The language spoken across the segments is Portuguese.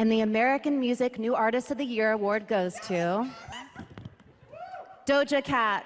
And the American Music New Artist of the Year award goes to Doja Cat.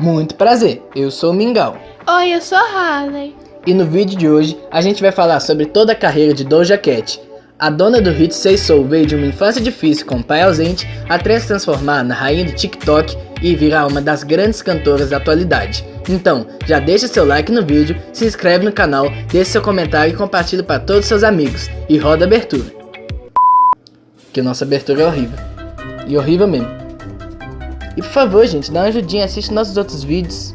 Muito prazer, eu sou o Mingau. Oi, eu sou a Harley. E no vídeo de hoje, a gente vai falar sobre toda a carreira de Doja Cat. A dona do hit Say Soul veio de uma infância difícil com o pai ausente até se transformar na rainha do TikTok e virar uma das grandes cantoras da atualidade. Então, já deixa seu like no vídeo, se inscreve no canal, deixe seu comentário e compartilhe para todos seus amigos. E roda a abertura. Que nossa abertura é horrível. E horrível mesmo. E por favor, gente, dá uma ajudinha, assiste nossos outros vídeos.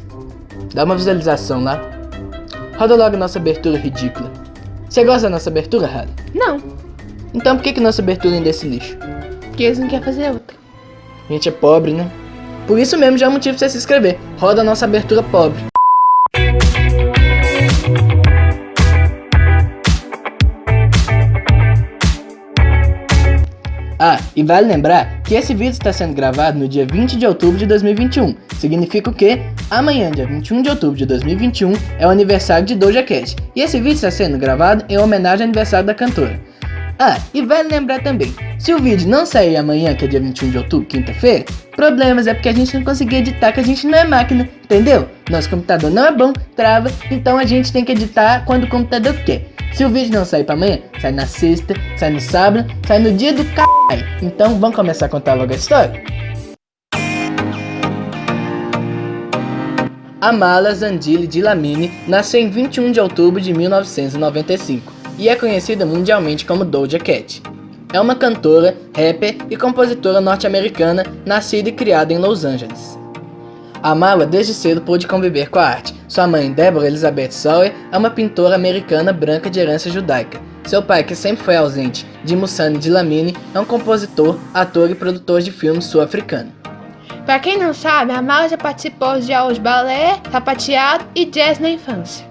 Dá uma visualização lá. Roda logo nossa abertura ridícula. Você gosta da nossa abertura, Harry? Não, Então por que, que nossa abertura ainda é esse lixo? porque eles não querem fazer outra. A gente é pobre, né? Por isso mesmo já é um motivo pra você se inscrever. Roda a nossa abertura pobre. Ah, e vale lembrar que esse vídeo está sendo gravado no dia 20 de outubro de 2021. Significa o quê? Amanhã, dia 21 de outubro de 2021, é o aniversário de Doja Cat. E esse vídeo está sendo gravado em homenagem ao aniversário da cantora. Ah, e vale lembrar também, se o vídeo não sair amanhã, que é dia 21 de outubro, quinta-feira, problemas é porque a gente não conseguiu editar, que a gente não é máquina, entendeu? Nosso computador não é bom, trava, então a gente tem que editar quando o computador quer. Se o vídeo não sair pra amanhã, sai na sexta, sai no sábado, sai no dia do caralho. Então vamos começar a contar logo a história? Amala Zandili Dilamine nasceu em 21 de outubro de 1995 e é conhecida mundialmente como Doja Cat. É uma cantora, rapper e compositora norte-americana nascida e criada em Los Angeles. Amala desde cedo pôde conviver com a arte. Sua mãe, Deborah Elizabeth Sawyer, é uma pintora americana branca de herança judaica. Seu pai, que sempre foi ausente, Dimussani Dilamine, é um compositor, ator e produtor de filmes sul-africano. Pra quem não sabe, a Mala já participou de aulas de balé, sapateado e jazz na infância.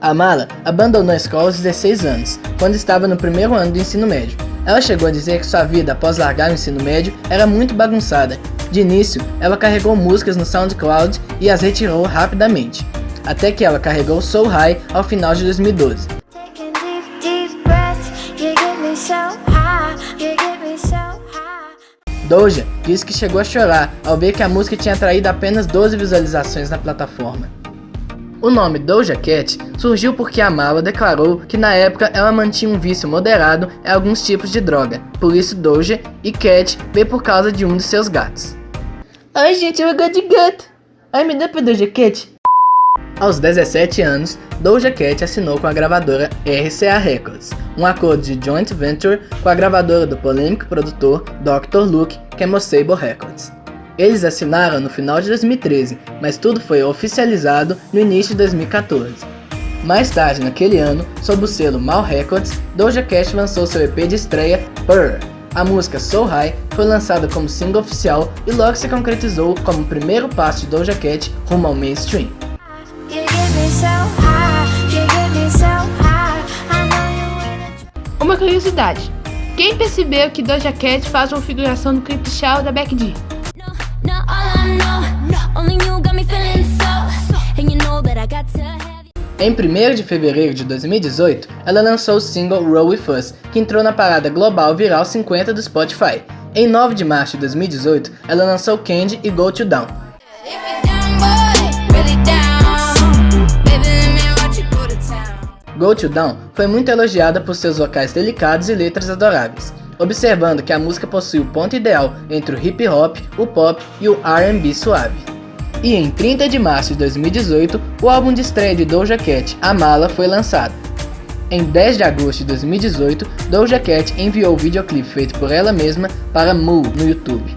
Amala abandonou a escola aos 16 anos, quando estava no primeiro ano do ensino médio. Ela chegou a dizer que sua vida após largar o ensino médio era muito bagunçada. De início, ela carregou músicas no SoundCloud e as retirou rapidamente, até que ela carregou Soul High ao final de 2012. Taking deep, deep breaths. You get me so high. You get me so high. Doja disse que chegou a chorar ao ver que a música tinha atraído apenas 12 visualizações na plataforma. O nome Doja Cat surgiu porque a Mala declarou que na época ela mantinha um vício moderado em alguns tipos de droga, por isso Doja e Cat veio por causa de um de seus gatos. Ai gente, eu gosto de gato! Ai me dá pra Doja Cat? Aos 17 anos, Doja Cat assinou com a gravadora RCA Records, um acordo de joint venture com a gravadora do polêmico produtor Dr. Luke, que é Mosable Records. Eles assinaram no final de 2013, mas tudo foi oficializado no início de 2014. Mais tarde naquele ano, sob o selo Mal Records, Doja Cat lançou seu EP de estreia, Purr. A música So High foi lançada como single oficial e logo se concretizou como o primeiro passo de Doja Cat rumo ao mainstream. Uma curiosidade. Quem percebeu que Doja Cat faz uma figuração no clipe Show da Becky G? Em 1 de fevereiro de 2018, ela lançou o single Roll With Us, que entrou na parada global viral 50 do Spotify. Em 9 de março de 2018, ela lançou Candy e Go To Down. Go To Down foi muito elogiada por seus vocais delicados e letras adoráveis, observando que a música possui o ponto ideal entre o hip hop, o pop e o R&B suave. E em 30 de março de 2018, o álbum de estreia de Doja Cat, A Mala, foi lançado. Em 10 de agosto de 2018, Doja Cat enviou o videoclipe feito por ela mesma para Moo no YouTube.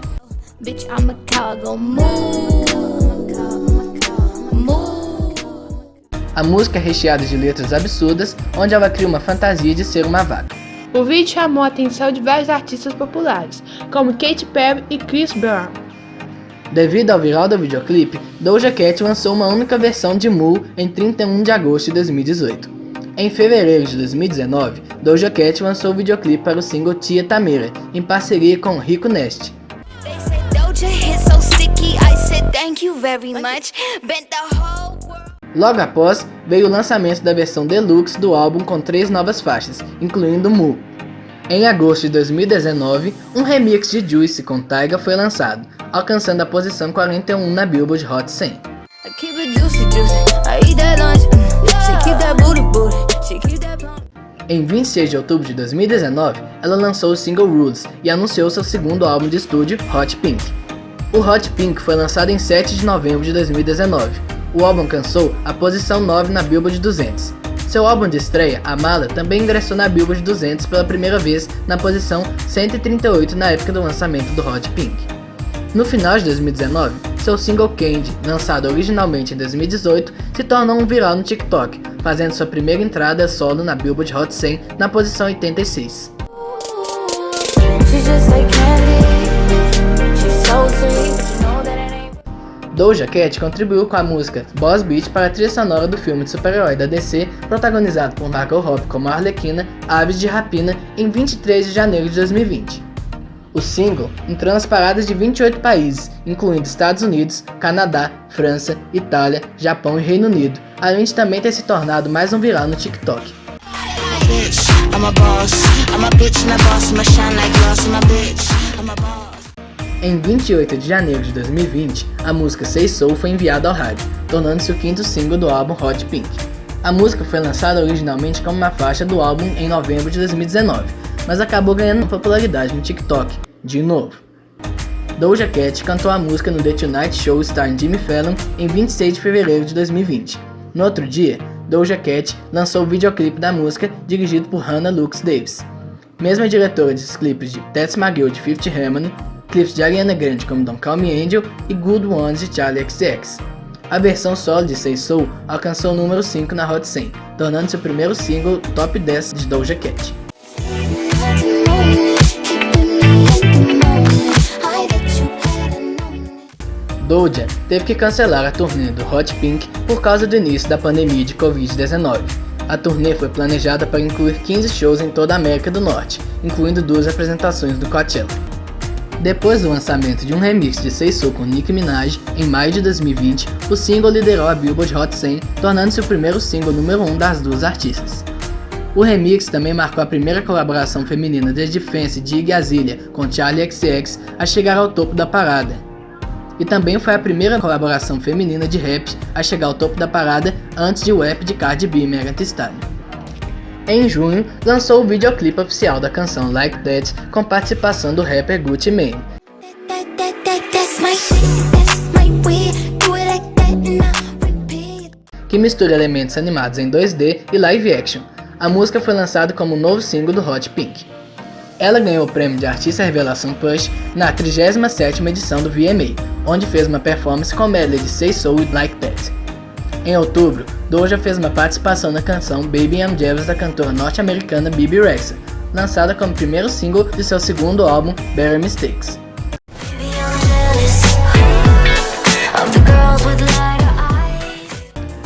A música é recheada de letras absurdas, onde ela cria uma fantasia de ser uma vaca. O vídeo chamou a atenção de vários artistas populares, como Katy Perry e Chris Brown. Devido ao viral do videoclipe, Doja Cat lançou uma única versão de Moo em 31 de agosto de 2018. Em fevereiro de 2019, Doja Cat lançou o videoclipe para o single Tia Tamira, em parceria com Rico Nest. They said Doja hit so sticky. I said thank you very much. Bent the whole world. Logo após, veio o lançamento da versão deluxe do álbum com três novas faixas, incluindo Mu. Em agosto de 2019, um remix de Juice com Tyga foi lançado, alcançando a posição 41 na Billboard Hot 100. Em 26 de outubro de 2019, ela lançou o single Rules e anunciou seu segundo álbum de estúdio, Hot Pink. O Hot Pink foi lançado em 7 de novembro de 2019. O álbum alcançou a posição 9 na Billboard 200. Seu álbum de estreia, Amala, também ingressou na Billboard 200 pela primeira vez na posição 138 na época do lançamento do Hot Pink. No final de 2019, seu single Candy, lançado originalmente em 2018, se tornou um viral no TikTok, fazendo sua primeira entrada solo na Billboard Hot 100 na posição 86. Doja Cat contribuiu com a música Boss Beat para a trilha sonora do filme de super-herói da DC, protagonizado por Margot Robbie como Arlequina, Aves de Rapina, em 23 de janeiro de 2020. O single entrou nas paradas de 28 países, incluindo Estados Unidos, Canadá, França, Itália, Japão e Reino Unido, além de também ter se tornado mais um viral no TikTok. Em 28 de janeiro de 2020, a música Say Soul foi enviada ao rádio, tornando-se o quinto single do álbum Hot Pink. A música foi lançada originalmente como uma faixa do álbum em novembro de 2019, mas acabou ganhando popularidade no TikTok, de novo. Doja Cat cantou a música no The Tonight Show starring Jimmy Fallon em 26 de fevereiro de 2020. No outro dia, Doja Cat lançou o videoclipe da música dirigido por Hannah Lux Davis. Mesma diretora dos clipes de Tess McGill de Fifth Harmony, clipes de Ariana Grande como Don't Call Me Angel e Good Ones de Charlie XX. A versão solo de Say Soul alcançou o número 5 na Hot 100, tornando-se o primeiro single top 10 de Doja Cat. Doja teve que cancelar a turnê do Hot Pink por causa do início da pandemia de Covid-19. A turnê foi planejada para incluir 15 shows em toda a América do Norte, incluindo duas apresentações do Coachella. Depois do lançamento de um remix de So com Nicki Minaj, em maio de 2020, o single liderou a Billboard Hot 100, tornando-se o primeiro single número 1 um das duas artistas. O remix também marcou a primeira colaboração feminina desde Fancy de Iggy Azalea com Charlie XX a chegar ao topo da parada. E também foi a primeira colaboração feminina de rap a chegar ao topo da parada antes de o rap de Cardi B e Megan Thee Stallion. Em junho, lançou o videoclipe oficial da canção Like That com participação do rapper Gucci Mane. Que mistura elementos animados em 2D e live action. A música foi lançada como novo single do Hot Pink. Ela ganhou o prêmio de Artista Revelação Push na 37ª edição do VMA, onde fez uma performance com medley de Say e Like That. Em outubro, Doja fez uma participação na canção Baby I'm Jealous da cantora norte-americana Bibi Rexha, lançada como primeiro single de seu segundo álbum, Better Mistakes.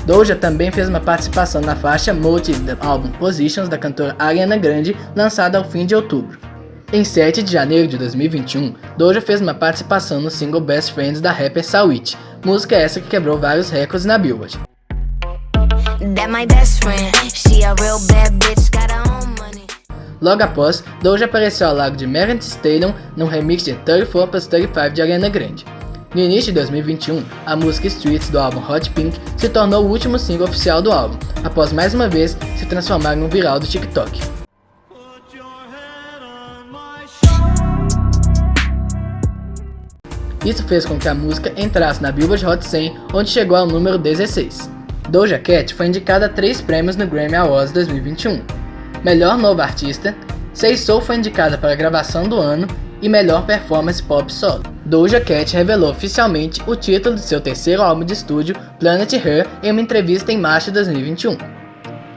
Doja também fez uma participação na faixa Motive do álbum Positions da cantora Ariana Grande, lançada ao fim de outubro. Em 7 de janeiro de 2021, Doja fez uma participação no single Best Friends da rapper Sawit, música essa que quebrou vários recordes na Billboard. Logo após, Doja apareceu ao lado de Megan Thee Stallion no remix de 34 plus 35 de Ariana Grande. No início de 2021, a música Streets do álbum Hot Pink se tornou o último single oficial do álbum, após mais uma vez se transformar em um viral do TikTok. Isso fez com que a música entrasse na Billboard Hot 100, onde chegou ao número 16. Doja Cat foi indicada a três prêmios no Grammy Awards 2021. Melhor Novo Artista, Say Soul foi indicada para gravação do ano e Melhor Performance Pop Solo. Doja Cat revelou oficialmente o título de seu terceiro álbum de estúdio, Planet Her, em uma entrevista em março de 2021.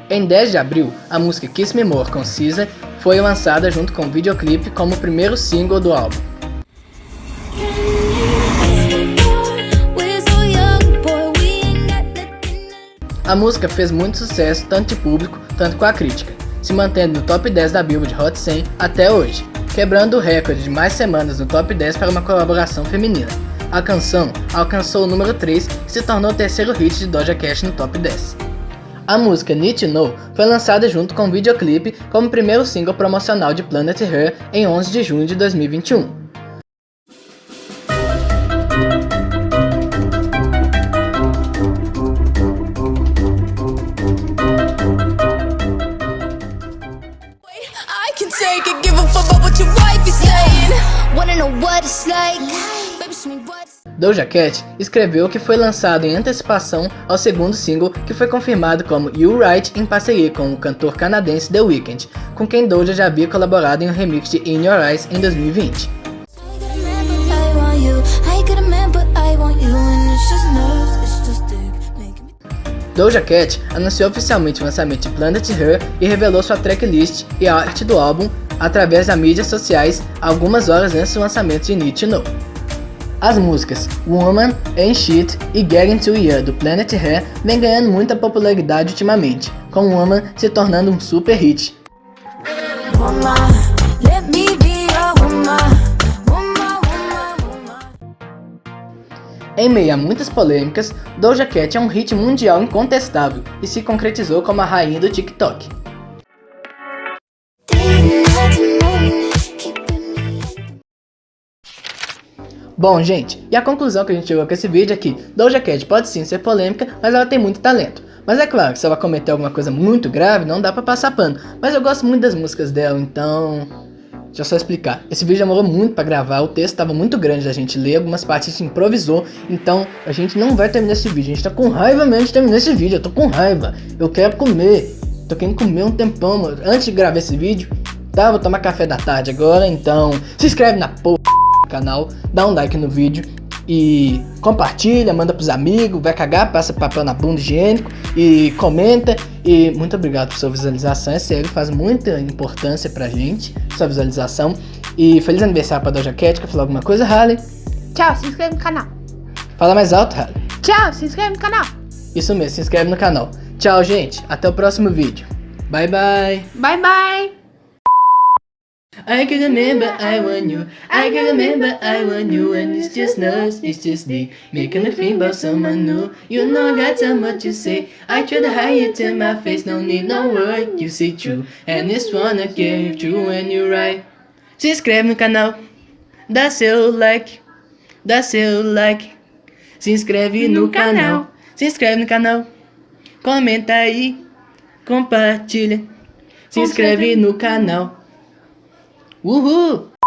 Em 10 de abril, a música Kiss Me More com SZA foi lançada junto com o videoclipe como o primeiro single do álbum. A música fez muito sucesso tanto de público, tanto com a crítica, se mantendo no top 10 da Billboard Hot 100 até hoje, quebrando o recorde de mais semanas no top 10 para uma colaboração feminina. A canção alcançou o número 3 e se tornou o terceiro hit de Doja Cat no top 10. A música Need to Know foi lançada junto com o videoclipe como primeiro single promocional de Planet Her em 11 de junho de 2021. Doja Cat escreveu que foi lançado em antecipação ao segundo single que foi confirmado como You Right em parceria com o cantor canadense The Weeknd, com quem Doja já havia colaborado em um remix de In Your Eyes em 2020. I want you. I get a man, but I want you. And it's just nerves, it's just dick making me. Doja Cat anunciou oficialmente o lançamento de Planet Her e revelou sua tracklist e a arte do álbum através das mídias sociais algumas horas antes do lançamento de Need to Know. As músicas Woman, Ain't Shit e Getting to You do Planet Her vem ganhando muita popularidade ultimamente, com Woman se tornando um super hit. Em meio a muitas polêmicas, Doja Cat é um hit mundial incontestável e se concretizou como a rainha do TikTok. Bom, gente, e a conclusão que a gente chegou com esse vídeo é que Doja Cat pode sim ser polêmica, mas ela tem muito talento. Mas é claro, se ela cometer alguma coisa muito grave, não dá pra passar pano. Mas eu gosto muito das músicas dela, então... Deixa eu só explicar. Esse vídeo demorou muito pra gravar, o texto tava muito grande da gente ler, algumas partes a gente improvisou, então a gente não vai terminar esse vídeo. A gente tá com raiva mesmo de terminar esse vídeo, eu tô com raiva. Eu quero comer, tô querendo comer um tempão, mano. Antes de gravar esse vídeo, tá, vou tomar café da tarde agora, então se inscreve na porra do canal, dá um like no vídeo e compartilha, manda pros amigos, vai cagar, passa papel na bunda higiênico e comenta. E muito obrigado por sua visualização, é sério, faz muita importância pra gente, sua visualização. E feliz aniversário pra Doja Cat, quer falar alguma coisa, Harley? Tchau, se inscreve no canal. Fala mais alto, Harley. Tchau, se inscreve no canal. Isso mesmo, se inscreve no canal. Tchau, gente, até o próximo vídeo. Bye, bye. Bye, bye. I can remember I want you. I can remember I want you, and it's just us, it's just me, making me think about someone new. You know I got so much to say. I try to hide it in my face, no need no word. You say true, and it's wanna get true when you right. Se inscreve no canal, dá seu like, dá seu like. Se inscreve no, No canal. canal, se inscreve no canal, comenta aí, compartilha. Se inscreve no canal. 呜呼。